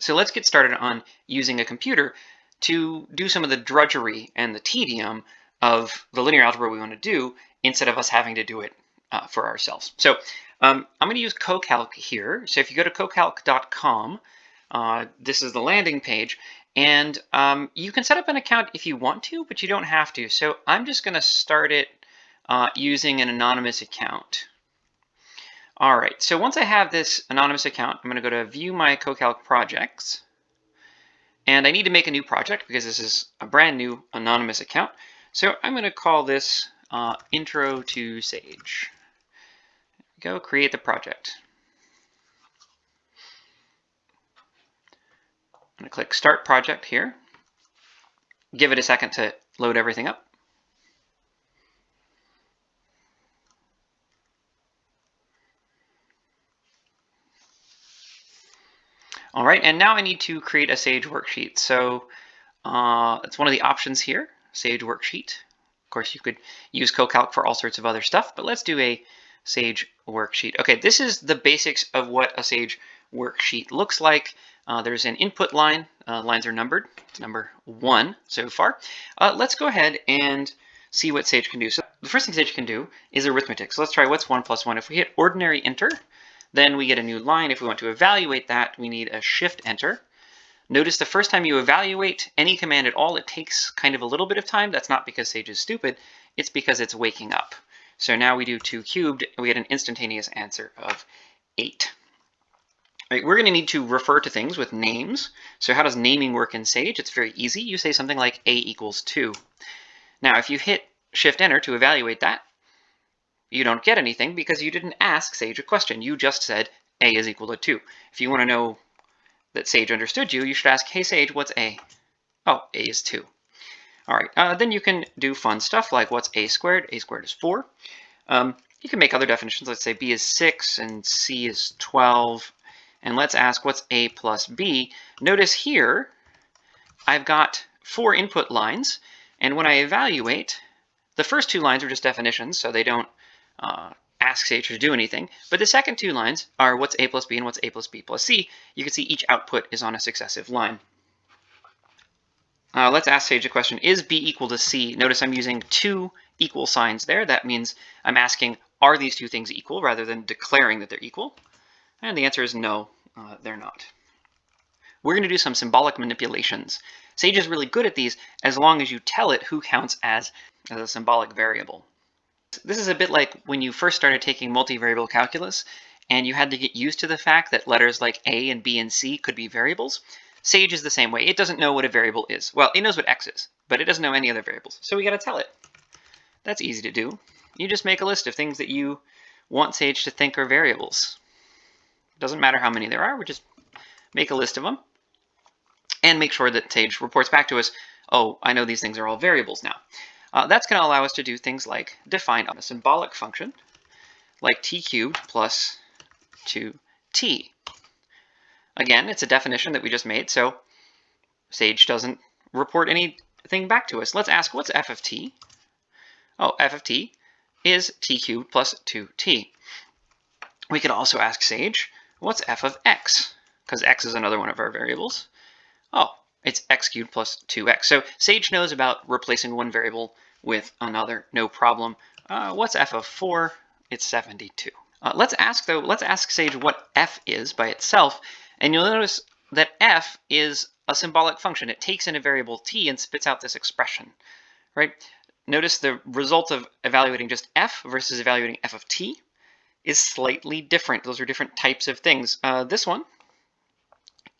So let's get started on using a computer to do some of the drudgery and the tedium of the linear algebra we want to do instead of us having to do it uh, for ourselves. So um, I'm going to use CoCalc here. So if you go to cocalc.com, uh, this is the landing page, and um, you can set up an account if you want to, but you don't have to. So I'm just going to start it uh, using an anonymous account. All right, so once I have this anonymous account, I'm going to go to view my CoCalc projects. And I need to make a new project because this is a brand new anonymous account. So I'm going to call this uh, Intro to Sage. Go create the project. I'm going to click Start Project here. Give it a second to load everything up. Right, and now I need to create a Sage worksheet. So uh, it's one of the options here, Sage worksheet. Of course, you could use CoCalc for all sorts of other stuff, but let's do a Sage worksheet. Okay, this is the basics of what a Sage worksheet looks like. Uh, there's an input line. Uh, lines are numbered. It's number one so far. Uh, let's go ahead and see what Sage can do. So the first thing Sage can do is arithmetic. So let's try what's 1 plus 1. If we hit ordinary enter, then we get a new line. If we want to evaluate that, we need a shift enter. Notice the first time you evaluate any command at all, it takes kind of a little bit of time. That's not because Sage is stupid. It's because it's waking up. So now we do 2 cubed, and we get an instantaneous answer of 8. Right, we're going to need to refer to things with names. So how does naming work in Sage? It's very easy. You say something like a equals 2. Now, if you hit Shift Enter to evaluate that, you don't get anything because you didn't ask Sage a question. You just said a is equal to 2. If you want to know that Sage understood you, you should ask, hey Sage, what's a? Oh, a is 2. All right, uh, then you can do fun stuff like what's a squared? a squared is 4. Um, you can make other definitions. Let's say b is 6 and c is 12. And let's ask what's a plus b? Notice here, I've got four input lines. And when I evaluate, the first two lines are just definitions, so they don't uh, ask Sage to do anything. But the second two lines are what's a plus b and what's a plus b plus c. You can see each output is on a successive line. Uh, let's ask Sage a question. Is b equal to c? Notice I'm using two equal signs there. That means I'm asking, are these two things equal rather than declaring that they're equal? And the answer is no, uh, they're not. We're going to do some symbolic manipulations. Sage is really good at these as long as you tell it who counts as, as a symbolic variable. This is a bit like when you first started taking multivariable calculus and you had to get used to the fact that letters like A and B and C could be variables. Sage is the same way. It doesn't know what a variable is. Well, it knows what X is, but it doesn't know any other variables. So we got to tell it. That's easy to do. You just make a list of things that you want Sage to think are variables. It Doesn't matter how many there are, we just make a list of them and make sure that Sage reports back to us, oh, I know these things are all variables now. Uh, that's going to allow us to do things like define a symbolic function like t cubed plus 2t. Again, it's a definition that we just made, so Sage doesn't report anything back to us. Let's ask, what's f of t? Oh, f of t is t cubed plus 2t. We could also ask Sage, what's f of x? Because x is another one of our variables. Oh, it's x cubed plus 2x. So Sage knows about replacing one variable with another, no problem. Uh, what's f of 4? It's 72. Uh, let's ask, though, let's ask Sage what f is by itself, and you'll notice that f is a symbolic function. It takes in a variable t and spits out this expression, right? Notice the result of evaluating just f versus evaluating f of t is slightly different. Those are different types of things. Uh, this one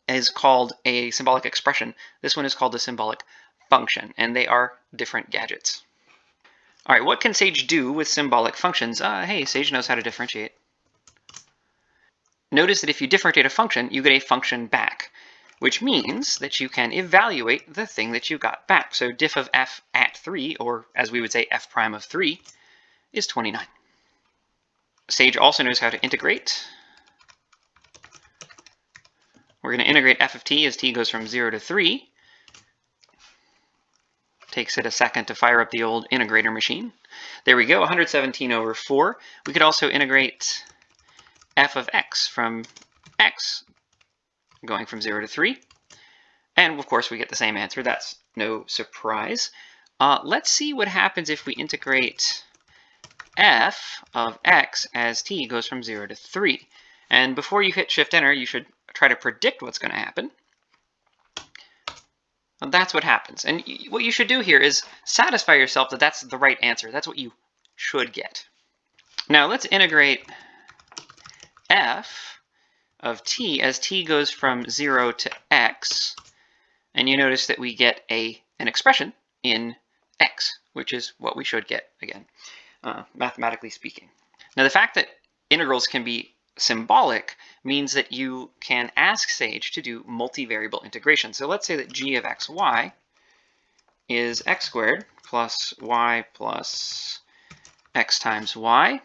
is called a symbolic expression. This one is called a symbolic function, and they are different gadgets. All right, what can Sage do with symbolic functions? Uh, hey, Sage knows how to differentiate. Notice that if you differentiate a function, you get a function back, which means that you can evaluate the thing that you got back. So diff of f at 3, or as we would say f prime of 3, is 29. Sage also knows how to integrate. We're going to integrate f of t as t goes from 0 to 3. Takes it a second to fire up the old integrator machine. There we go, 117 over 4. We could also integrate f of x from x going from 0 to 3. And of course, we get the same answer. That's no surprise. Uh, let's see what happens if we integrate f of x as t goes from 0 to 3. And before you hit Shift-Enter, you should try to predict what's going to happen. And that's what happens. And what you should do here is satisfy yourself that that's the right answer. That's what you should get. Now let's integrate f of t as t goes from 0 to x. And you notice that we get a an expression in x, which is what we should get, again, uh, mathematically speaking. Now the fact that integrals can be symbolic means that you can ask Sage to do multivariable integration. So let's say that g of xy is x squared plus y plus x times y,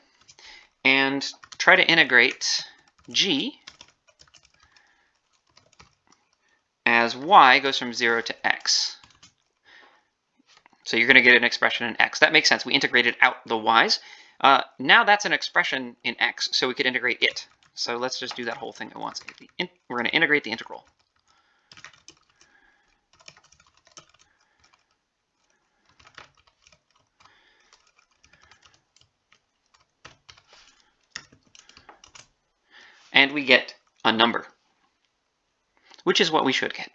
and try to integrate g as y goes from 0 to x. So you're going to get an expression in x. That makes sense. We integrated out the y's. Uh, now that's an expression in x, so we could integrate it. So let's just do that whole thing at once. We're going to integrate the integral. And we get a number, which is what we should get.